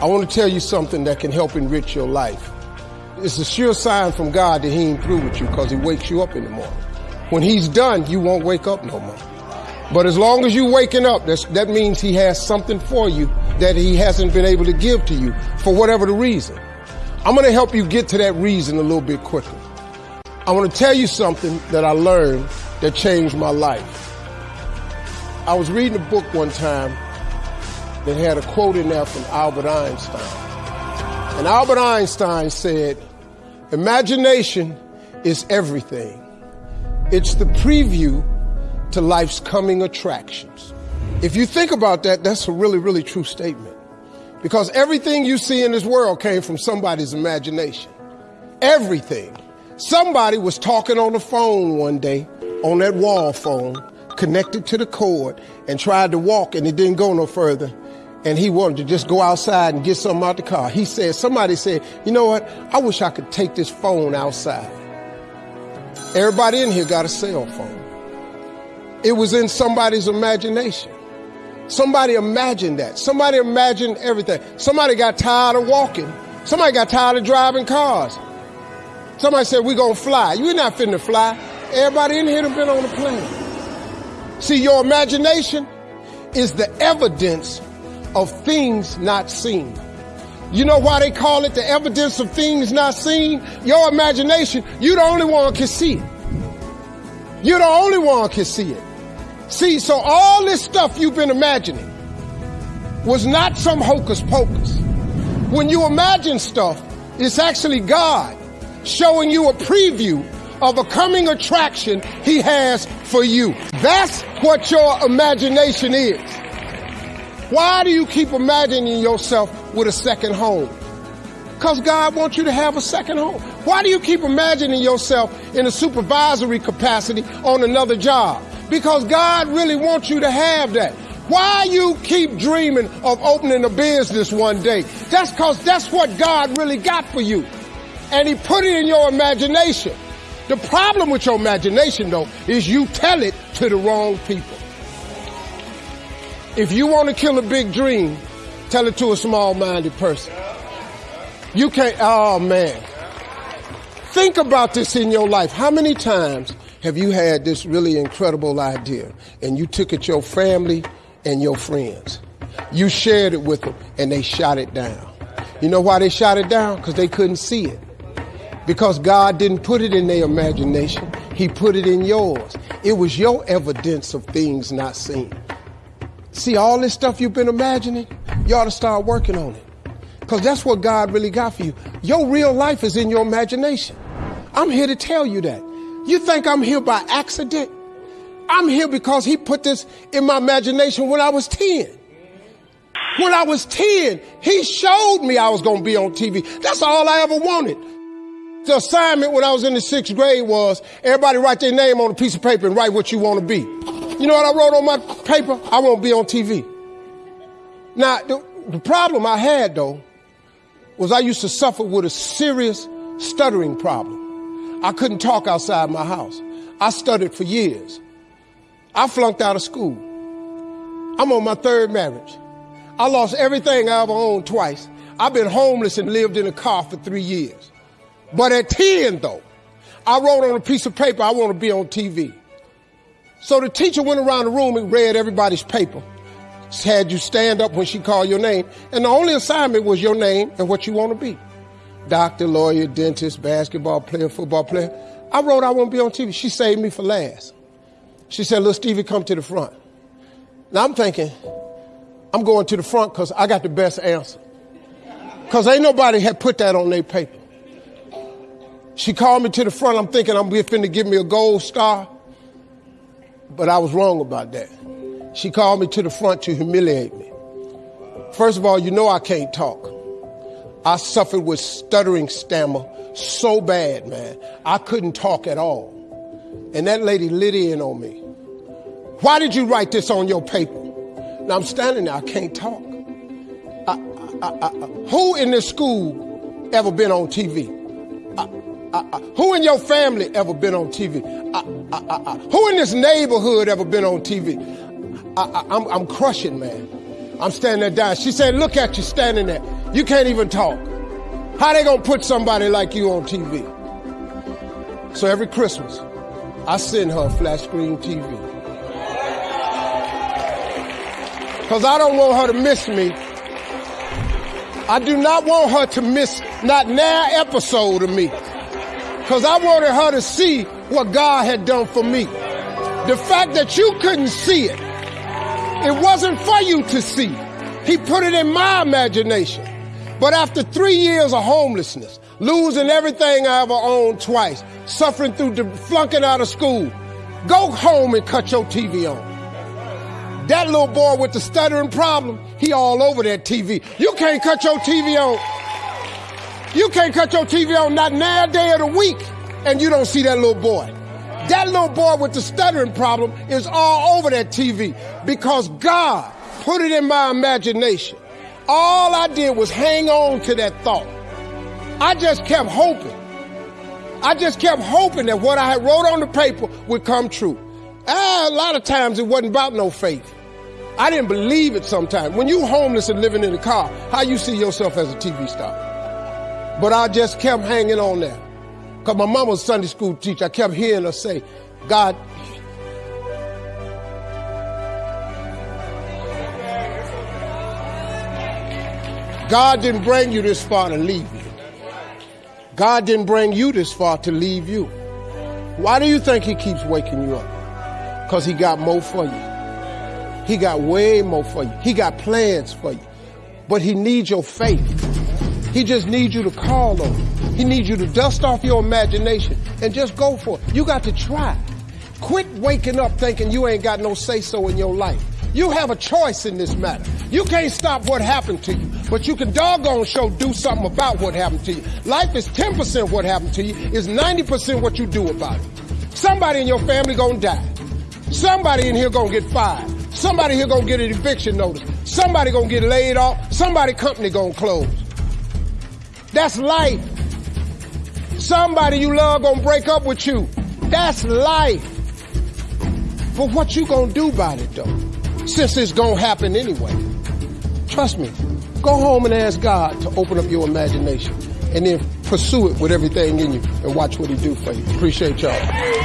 I want to tell you something that can help enrich your life. It's a sure sign from God that he ain't through with you because he wakes you up in the morning. When he's done, you won't wake up no more. But as long as you're waking up, that means he has something for you that he hasn't been able to give to you for whatever the reason. I'm going to help you get to that reason a little bit quicker. I want to tell you something that I learned that changed my life. I was reading a book one time that had a quote in there from Albert Einstein. And Albert Einstein said, imagination is everything. It's the preview to life's coming attractions. If you think about that, that's a really, really true statement. Because everything you see in this world came from somebody's imagination. Everything. Somebody was talking on the phone one day, on that wall phone, connected to the cord, and tried to walk, and it didn't go no further and he wanted to just go outside and get something out the car. He said, somebody said, you know what? I wish I could take this phone outside. Everybody in here got a cell phone. It was in somebody's imagination. Somebody imagined that. Somebody imagined everything. Somebody got tired of walking. Somebody got tired of driving cars. Somebody said, we're going to fly. You're not finna fly. Everybody in here have been on a plane. See, your imagination is the evidence of things not seen. You know why they call it the evidence of things not seen? Your imagination, you the only one can see it. You're the only one can see it. See, so all this stuff you've been imagining was not some hocus pocus. When you imagine stuff, it's actually God showing you a preview of a coming attraction he has for you. That's what your imagination is. Why do you keep imagining yourself with a second home? Because God wants you to have a second home. Why do you keep imagining yourself in a supervisory capacity on another job? Because God really wants you to have that. Why you keep dreaming of opening a business one day? That's because that's what God really got for you. And he put it in your imagination. The problem with your imagination though is you tell it to the wrong people. If you want to kill a big dream, tell it to a small-minded person. You can't, oh man. Think about this in your life. How many times have you had this really incredible idea and you took it your family and your friends? You shared it with them and they shot it down. You know why they shot it down? Because they couldn't see it. Because God didn't put it in their imagination. He put it in yours. It was your evidence of things not seen. See, all this stuff you've been imagining, you ought to start working on it. Because that's what God really got for you. Your real life is in your imagination. I'm here to tell you that. You think I'm here by accident? I'm here because He put this in my imagination when I was 10. When I was 10, He showed me I was going to be on TV. That's all I ever wanted. The assignment when I was in the sixth grade was everybody write their name on a piece of paper and write what you want to be. You know what I wrote on my paper? I won't be on TV. Now, the, the problem I had though was I used to suffer with a serious stuttering problem. I couldn't talk outside my house. I stuttered for years. I flunked out of school. I'm on my third marriage. I lost everything I ever owned twice. I've been homeless and lived in a car for three years. But at 10 though, I wrote on a piece of paper, I want to be on TV. So the teacher went around the room and read everybody's paper. Had you stand up when she called your name. And the only assignment was your name and what you want to be. Doctor, lawyer, dentist, basketball player, football player. I wrote I want to be on TV. She saved me for last. She said, little Stevie, come to the front. Now I'm thinking, I'm going to the front because I got the best answer. Because ain't nobody had put that on their paper. She called me to the front. I'm thinking I'm finna give me a gold star. But I was wrong about that. She called me to the front to humiliate me. First of all, you know I can't talk. I suffered with stuttering stammer so bad, man. I couldn't talk at all. And that lady lit in on me. Why did you write this on your paper? Now I'm standing there, I can't talk. I, I, I, who in this school ever been on TV? Uh, uh, who in your family ever been on TV? Uh, who in this neighborhood ever been on TV? I, am crushing, man. I'm standing there dying. She said, look at you standing there. You can't even talk. How they gonna put somebody like you on TV? So every Christmas, I send her a flat screen TV. Cause I don't want her to miss me. I do not want her to miss not now episode of me. Cause I wanted her to see what God had done for me. The fact that you couldn't see it, it wasn't for you to see. He put it in my imagination. But after three years of homelessness, losing everything I ever owned twice, suffering through the flunking out of school, go home and cut your TV on. That little boy with the stuttering problem, he all over that TV. You can't cut your TV on. You can't cut your TV on not now day of the week and you don't see that little boy. That little boy with the stuttering problem is all over that TV because God put it in my imagination. All I did was hang on to that thought. I just kept hoping. I just kept hoping that what I had wrote on the paper would come true. Ah, a lot of times it wasn't about no faith. I didn't believe it sometimes. When you homeless and living in a car, how you see yourself as a TV star? But I just kept hanging on there. Cause my mom was Sunday school teacher. I kept hearing her say, God, God didn't bring you this far to leave you. God didn't bring you this far to leave you. Why do you think he keeps waking you up? Cause he got more for you. He got way more for you. He got plans for you. But he needs your faith. He just needs you to call on him. He needs you to dust off your imagination and just go for it. You got to try. Quit waking up thinking you ain't got no say so in your life. You have a choice in this matter. You can't stop what happened to you, but you can doggone show do something about what happened to you. Life is 10% what happened to you, is 90% what you do about it. Somebody in your family gonna die. Somebody in here gonna get fired. Somebody here gonna get an eviction notice. Somebody gonna get laid off. Somebody company gonna close. That's life. Somebody you love gonna break up with you. That's life. But what you gonna do about it though? Since it's gonna happen anyway. Trust me. Go home and ask God to open up your imagination and then pursue it with everything in you and watch what he do for you. Appreciate y'all.